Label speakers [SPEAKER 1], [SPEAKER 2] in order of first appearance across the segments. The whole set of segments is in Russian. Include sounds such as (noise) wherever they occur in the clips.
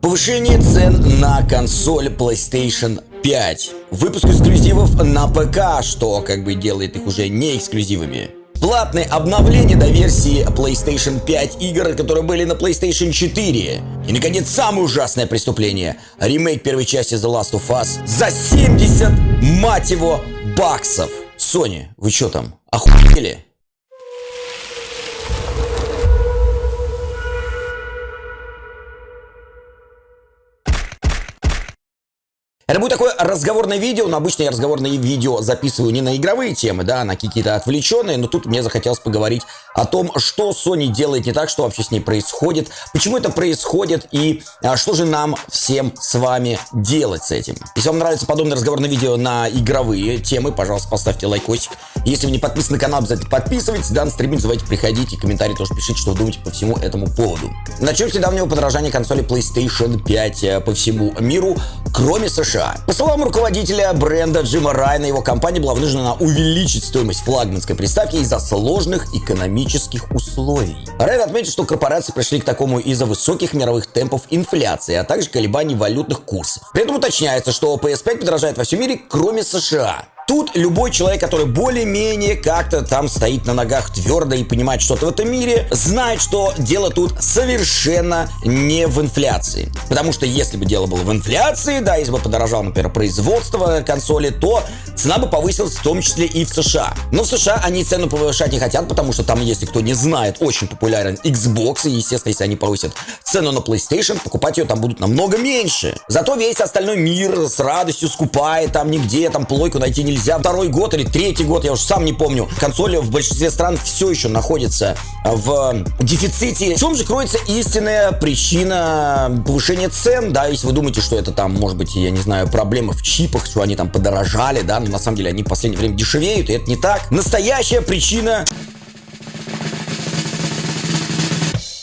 [SPEAKER 1] Повышение цен на консоль PlayStation 5. Выпуск эксклюзивов на ПК, что как бы делает их уже не эксклюзивами. Платные обновления до версии PlayStation 5 игр, которые были на PlayStation 4. И, наконец, самое ужасное преступление. Ремейк первой части The Last of Us за 70, мать его, баксов. Sony, вы что там, охуели? Это будет такое разговорное видео, но обычно я разговорные видео записываю не на игровые темы, да, а на какие-то отвлеченные, но тут мне захотелось поговорить о том, что Sony делает не так, что вообще с ней происходит, почему это происходит и а, что же нам всем с вами делать с этим. Если вам нравится подобное разговорное видео на игровые темы, пожалуйста, поставьте лайкосик. Если вы не подписаны на канал, обязательно подписывайтесь, да, на стрим приходить и комментарии тоже пишите, что вы думаете по всему этому поводу. Начнем с недавнего подражания консоли PlayStation 5 э, по всему миру, кроме США. США. По словам руководителя бренда Джима Райна, его компания была вынуждена увеличить стоимость флагманской приставки из-за сложных экономических условий. Райан отметил, что корпорации пришли к такому из-за высоких мировых темпов инфляции, а также колебаний валютных курсов. При этом уточняется, что PS5 подорожает во всем мире, кроме США. Тут любой человек, который более-менее как-то там стоит на ногах твердо и понимает что-то в этом мире, знает, что дело тут совершенно не в инфляции. Потому что если бы дело было в инфляции, да, если бы подорожало, например, производство консоли, то цена бы повысилась в том числе и в США. Но в США они цену повышать не хотят, потому что там, если кто не знает, очень популярен Xbox, и, естественно, если они повысят цену на PlayStation, покупать ее там будут намного меньше. Зато весь остальной мир с радостью скупает, там нигде, там плойку найти нельзя нельзя. Второй год или третий год, я уже сам не помню. Консоли в большинстве стран все еще находятся в дефиците. В чем же кроется истинная причина повышения цен, да, если вы думаете, что это там, может быть, я не знаю, проблемы в чипах, что они там подорожали, да, но на самом деле они в последнее время дешевеют, и это не так. Настоящая причина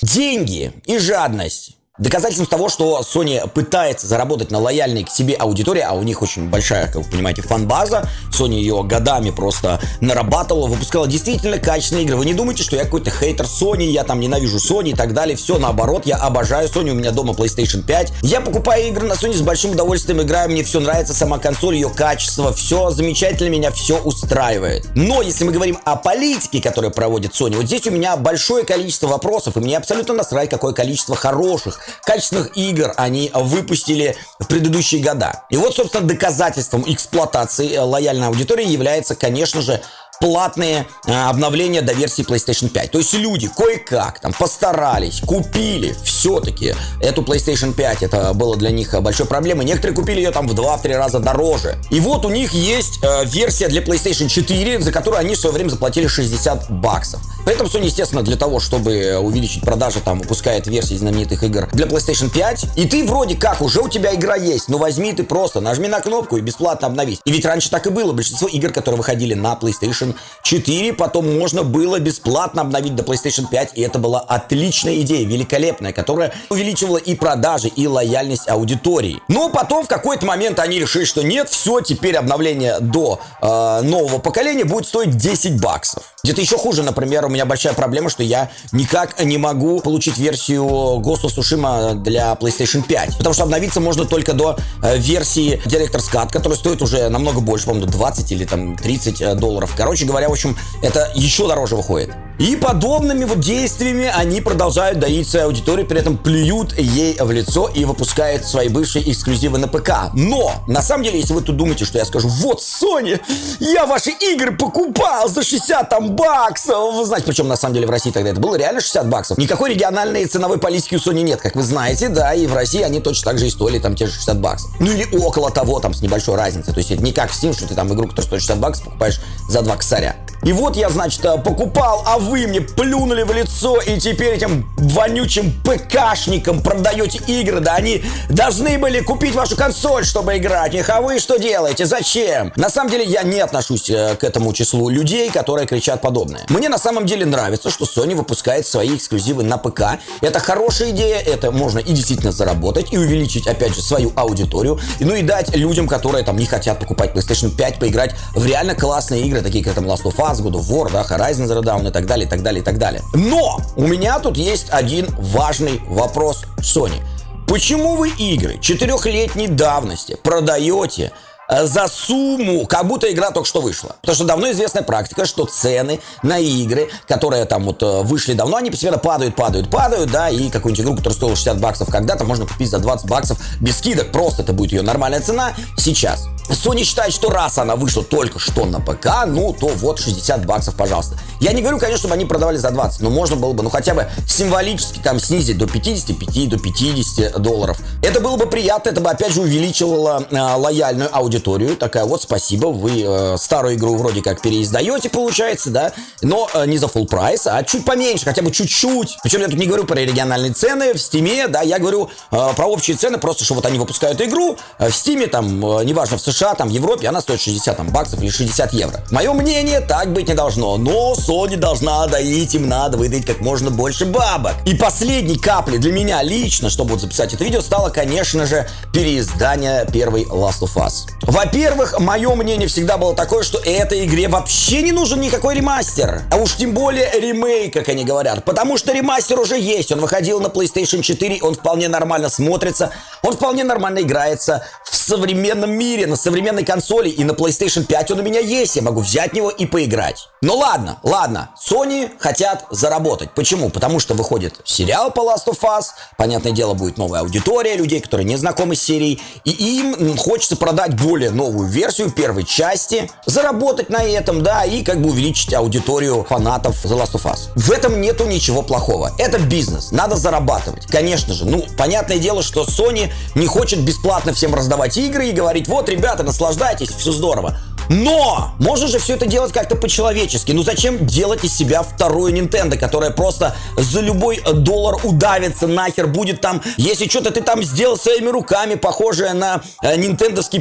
[SPEAKER 1] деньги и жадность. Доказательством того, что Sony пытается заработать на лояльной к себе аудитории, а у них очень большая, как вы понимаете, фан-база, Sony ее годами просто нарабатывала, выпускала действительно качественные игры. Вы не думайте, что я какой-то хейтер Sony, я там ненавижу Sony и так далее. Все наоборот, я обожаю Sony, у меня дома PlayStation 5. Я покупаю игры на Sony с большим удовольствием, играю, мне все нравится, сама консоль, ее качество, все замечательно, меня все устраивает. Но если мы говорим о политике, которую проводит Sony, вот здесь у меня большое количество вопросов, и мне абсолютно насрать, какое количество хороших, качественных игр они выпустили в предыдущие года. И вот, собственно, доказательством эксплуатации э, лояльной аудитории является, конечно же, платные э, обновления до версии PlayStation 5. То есть люди кое-как там постарались, купили все-таки эту PlayStation 5. Это было для них большой проблемой. Некоторые купили ее там в 2-3 раза дороже. И вот у них есть э, версия для PlayStation 4, за которую они в свое время заплатили 60 баксов. При этом Sony, естественно, для того, чтобы увеличить продажи, там выпускает версии знаменитых игр для PlayStation 5. И ты вроде как, уже у тебя игра есть, но возьми ты просто, нажми на кнопку и бесплатно обновись. И ведь раньше так и было. Большинство игр, которые выходили на PlayStation PlayStation 4, потом можно было бесплатно обновить до PlayStation 5, и это была отличная идея, великолепная, которая увеличивала и продажи, и лояльность аудитории. Но потом в какой-то момент они решили, что нет, все, теперь обновление до э, нового поколения будет стоить 10 баксов. Где-то еще хуже, например, у меня большая проблема, что я никак не могу получить версию Ghost of Tsushima для PlayStation 5. Потому что обновиться можно только до э, версии Director's Cut, которая стоит уже намного больше, по-моему, 20 или там 30 э, долларов. Короче, говоря, в общем, это еще дороже выходит. И подобными вот действиями они продолжают доить свою аудиторию, при этом плюют ей в лицо и выпускают свои бывшие эксклюзивы на ПК. Но, на самом деле, если вы тут думаете, что я скажу, вот, Sony, я ваши игры покупал за 60 там баксов. Вы знаете, причем на самом деле в России тогда это было реально 60 баксов. Никакой региональной ценовой политики у Sony нет, как вы знаете, да, и в России они точно так же и стоили там те же 60 баксов. Ну или около того, там, с небольшой разницей. То есть это не как в Steam, что ты там игру, которая стоит 60 баксов, покупаешь за 2 косаря. И вот я, значит, э, покупал, а вы мне плюнули в лицо, и теперь этим вонючим ПКшникам продаете игры, да они должны были купить вашу консоль, чтобы играть в них, а вы что делаете, зачем? На самом деле я не отношусь э, к этому числу людей, которые кричат подобное. Мне на самом деле нравится, что Sony выпускает свои эксклюзивы на ПК. Это хорошая идея, это можно и действительно заработать, и увеличить, опять же, свою аудиторию, ну и дать людям, которые там не хотят покупать PlayStation 5, поиграть в реально классные игры, такие как там Last of Us, Us, God of War, да, Horizon Zero Dawn и так далее, и так далее, и так далее. Но у меня тут есть один важный вопрос Sony. Почему вы игры четырехлетней давности продаете за сумму, как будто игра только что вышла. Потому что давно известная практика, что цены на игры, которые там вот э, вышли давно, они постепенно падают, падают, падают, да, и какую-нибудь игру, которая стоила 60 баксов когда-то, можно купить за 20 баксов без скидок. Просто это будет ее нормальная цена сейчас. Sony считает, что раз она вышла только что на ПК, ну, то вот 60 баксов, пожалуйста. Я не говорю, конечно, чтобы они продавали за 20, но можно было бы, ну, хотя бы символически там снизить до 55, до 50 долларов. Это было бы приятно, это бы, опять же, увеличивало э, лояльную аудиторию. Такая вот, спасибо, вы э, старую игру вроде как переиздаете, получается, да, но э, не за full прайс, а чуть поменьше, хотя бы чуть-чуть. Причем я тут не говорю про региональные цены в Стиме, да, я говорю э, про общие цены, просто что вот они выпускают игру э, в Стиме, там, э, неважно, в США, там, в Европе, она стоит 60 там, баксов или 60 евро. Мое мнение, так быть не должно. Но Sony должна доить, им надо выдать как можно больше бабок. И последней каплей для меня лично, чтобы вот записать это видео, стало, конечно же, переиздание первой Last of Us. Во-первых, мое мнение всегда было такое, что этой игре вообще не нужен никакой ремастер. А уж тем более ремейк, как они говорят. Потому что ремастер уже есть. Он выходил на PlayStation 4, он вполне нормально смотрится, он вполне нормально играется в современном мире, на современной консоли и на PlayStation 5 он у меня есть, я могу взять него и поиграть. Ну ладно, ладно, Sony хотят заработать. Почему? Потому что выходит сериал по Last of Us, понятное дело, будет новая аудитория людей, которые не знакомы с серией, и им хочется продать более новую версию первой части, заработать на этом, да, и как бы увеличить аудиторию фанатов The Last of Us. В этом нету ничего плохого. Это бизнес, надо зарабатывать. Конечно же, ну, понятное дело, что Sony не хочет бесплатно всем раздавать игры и говорить, вот, ребята, наслаждайтесь, все здорово. Но! Можно же все это делать как-то по-человечески. Ну зачем делать из себя вторую Nintendo, которая просто за любой доллар удавится нахер, будет там... Если что-то ты там сделал своими руками, похожее на э,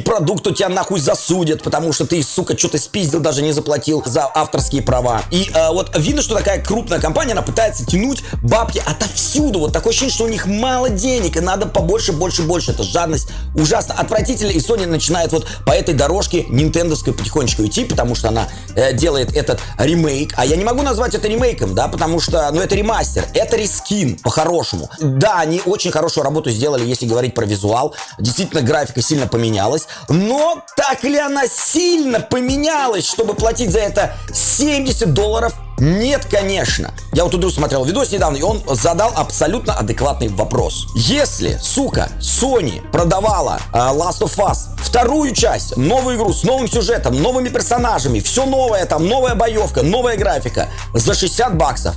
[SPEAKER 1] продукт, то тебя нахуй засудят, потому что ты, сука, что-то спиздил, даже не заплатил за авторские права. И э, вот видно, что такая крупная компания, она пытается тянуть бабки отовсюду. Вот такое ощущение, что у них мало денег, и надо побольше, больше, больше. Это жадность ужасно отвратительно. И Sony начинает вот по этой дорожке нинтендовской потихонечку идти, потому что она э, делает этот ремейк. А я не могу назвать это ремейком, да, потому что, ну, это ремастер, это рескин, по-хорошему. Да, они очень хорошую работу сделали, если говорить про визуал. Действительно, графика сильно поменялась. Но так ли она сильно поменялась, чтобы платить за это 70 долларов нет, конечно. Я вот тут смотрел видос недавно, и он задал абсолютно адекватный вопрос. Если, сука, Sony продавала uh, Last of Us вторую часть, новую игру с новым сюжетом, новыми персонажами, все новое, там новая боевка, новая графика за 60 баксов,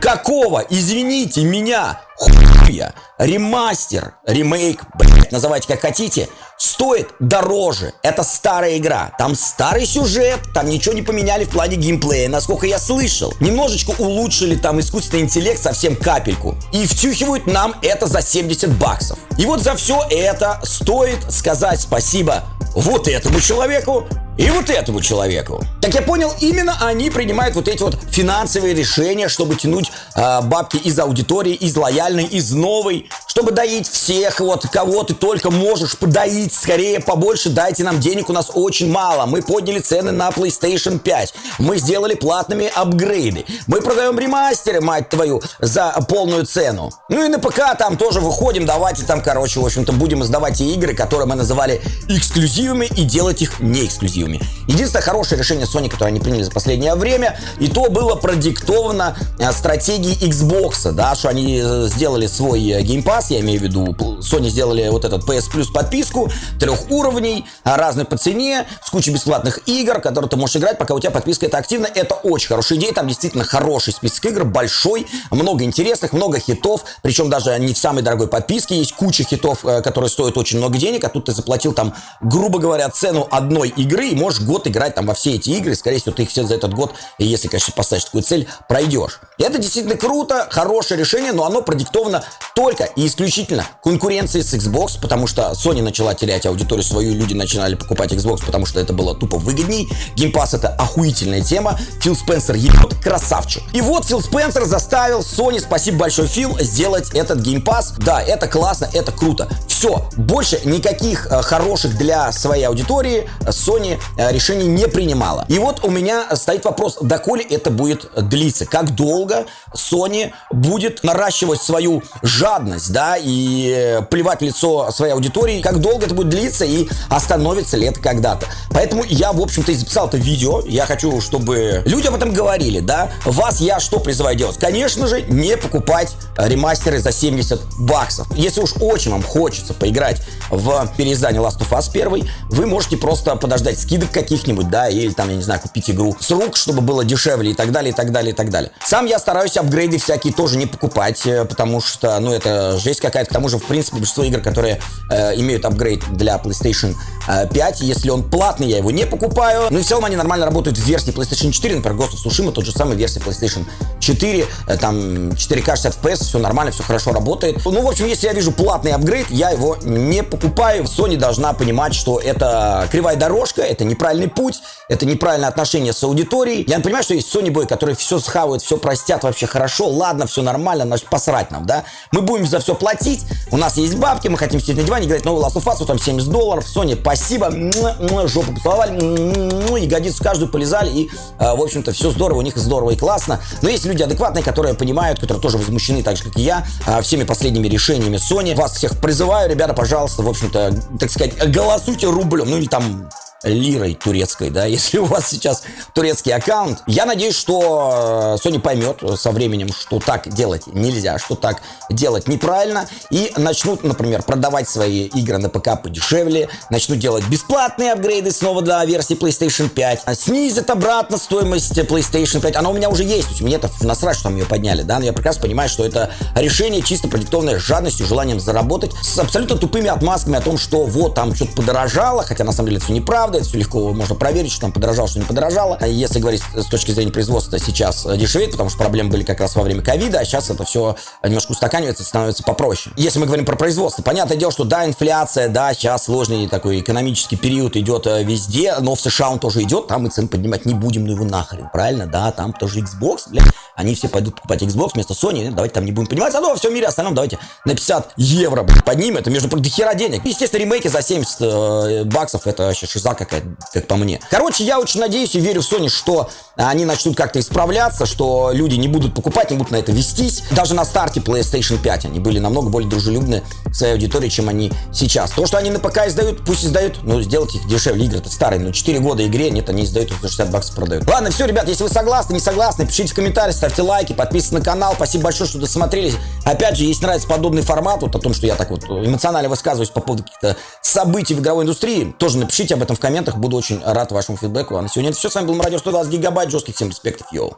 [SPEAKER 1] какого, извините меня, хуя, ремастер, ремейк, блять, называйте как хотите, стоит дороже. Это старая игра. Там старый сюжет, там ничего не поменяли в плане геймплея, насколько я слышал. Немножечко улучшили там искусственный интеллект, совсем капельку. И втюхивают нам это за 70 баксов. И вот за все это стоит сказать спасибо вот этому человеку, и вот этому человеку. Как я понял, именно они принимают вот эти вот финансовые решения, чтобы тянуть э, бабки из аудитории, из лояльной, из новой, чтобы доить всех, вот кого ты только можешь подоить, скорее побольше дайте нам денег, у нас очень мало. Мы подняли цены на PlayStation 5, мы сделали платными апгрейды, мы продаем ремастеры, мать твою, за полную цену. Ну и на ПК там тоже выходим, давайте там, короче, в общем-то, будем издавать те игры, которые мы называли эксклюзивами и делать их не эксклюзивами. Единственное хорошее решение Sony, которое они приняли за последнее время, и то было продиктовано э, стратегией Xbox, да, что они э, сделали свой э, Pass, я имею в виду, Sony сделали вот этот PS Plus подписку, трех уровней, разный по цене, с кучей бесплатных игр, которые ты можешь играть, пока у тебя подписка это активна. Это очень хорошая идея, там действительно хороший список игр, большой, много интересных, много хитов, причем даже не в самой дорогой подписке, есть куча хитов, которые стоят очень много денег, а тут ты заплатил там, грубо говоря, цену одной игры и можешь год играть там во все эти игры, скорее всего, ты их все за этот год, если, конечно, поставишь такую цель, пройдешь. Это действительно круто, хорошее решение, но оно продиктовано только и исключительно конкуренцией с Xbox, потому что Sony начала терять аудиторию свою, люди начинали покупать Xbox, потому что это было тупо выгодней. Game Pass это охуительная тема. Фил Спенсер ебет, красавчик. И вот Фил Спенсер заставил Sony, спасибо большое, Фил, сделать этот Game Pass. Да, это классно, это круто. Все, больше никаких э, хороших для своей аудитории Sony Э, решений не принимала. И вот у меня стоит вопрос, доколе это будет длиться, как долго Sony будет наращивать свою жадность, да, и плевать в лицо своей аудитории, как долго это будет длиться и остановится ли это когда-то. Поэтому я, в общем-то, и записал это видео. Я хочу, чтобы люди об этом говорили, да. Вас я что призываю делать? Конечно же, не покупать ремастеры за 70 баксов. Если уж очень вам хочется поиграть в переиздание Last of Us 1, вы можете просто подождать скидок каких-нибудь, да, или там, я не знаю, купить игру с рук, чтобы было дешевле и так далее, и так далее, и так далее. Сам я стараюсь апгрейды всякие тоже не покупать, э, потому что, ну, это жесть какая-то. К тому же, в принципе, большинство игр, которые э, имеют апгрейд для PlayStation 5, э, если он платный, я его не покупаю. Ну и в целом они нормально работают в версии PlayStation 4, например, Ghost of Tsushima, тот же самый версия PlayStation 4, э, там 4К 60 FPS, все нормально, все хорошо работает. Ну, в общем, если я вижу платный апгрейд, я его не покупаю. Sony должна понимать, что это кривая дорожка, это неправильный путь, это неправильное отношение с аудиторией. Я понимаю, что есть Sony Boy, которые все схавают, все простят вообще хорошо, ладно, все нормально, значит, посрать нам, да. Мы будем за все платить, у нас есть бабки, мы хотим сидеть на диване, играть новый Last of Us, там 70 долларов, Sony, спасибо, жопу поцеловали, ну, ягодицу каждую полезали, и, а, в общем-то, все здорово, у них здорово и классно. Но есть люди адекватные, которые понимают, которые тоже возмущены, так же, как и я, а, всеми последними решениями Sony. Вас всех призываю, ребята, пожалуйста, в общем-то, так сказать, голосуйте рублем, ну или там лирой турецкой, да, (laughs) если у вас сейчас турецкий аккаунт. Я надеюсь, что э, Sony поймет со временем, что так делать нельзя, что так делать неправильно, и начнут, например, продавать свои игры на ПК подешевле, начнут делать бесплатные апгрейды снова для версии PlayStation 5, снизят обратно стоимость PlayStation 5, она у меня уже есть, мне это насрать, что там ее подняли, да, но я прекрасно понимаю, что это решение чисто продиктованное жадностью, желанием заработать, с абсолютно тупыми отмазками о том, что вот там что-то подорожало, хотя на самом деле это все неправда, правда, это все легко можно проверить, что там подорожало, что не подорожало. А если говорить с точки зрения производства, сейчас дешевеет, потому что проблемы были как раз во время ковида, а сейчас это все немножко устаканивается, становится попроще. Если мы говорим про производство, понятное дело, что да, инфляция, да, сейчас сложный такой экономический период идет э, везде, но в США он тоже идет, там мы цены поднимать не будем, ну его нахрен, правильно, да, там тоже Xbox, блядь, они все пойдут покупать Xbox вместо Sony, давайте там не будем понимать, зато во всем мире остальном давайте на 50 евро, блядь, поднимем, это между прочим, до хера денег. Естественно, ремейки за 70 э, баксов, это вообще шиза какая-то, как по мне. Короче, я очень надеюсь и верю в Sony, что они начнут как-то исправляться, что люди не будут покупать, не будут на это вестись. Даже на старте PlayStation 5 они были намного более дружелюбны к своей аудитории, чем они сейчас. То, что они на ПК издают, пусть издают, но сделать их дешевле. Игры-то старые, ну 4 года игре, нет, они издают, за 60 баксов продают. Ладно, все, ребят, если вы согласны, не согласны, пишите в комментариях, ставьте лайки, подписывайтесь на канал. Спасибо большое, что досмотрели. Опять же, если нравится подобный формат, вот о том, что я так вот эмоционально высказываюсь по поводу каких-то событий в игровой индустрии, тоже напишите об этом в комментах, буду очень рад вашему фидбэку. А на сегодня это все. С вами был Мародер 120 гигабайт. Жестких всем респектов, йоу.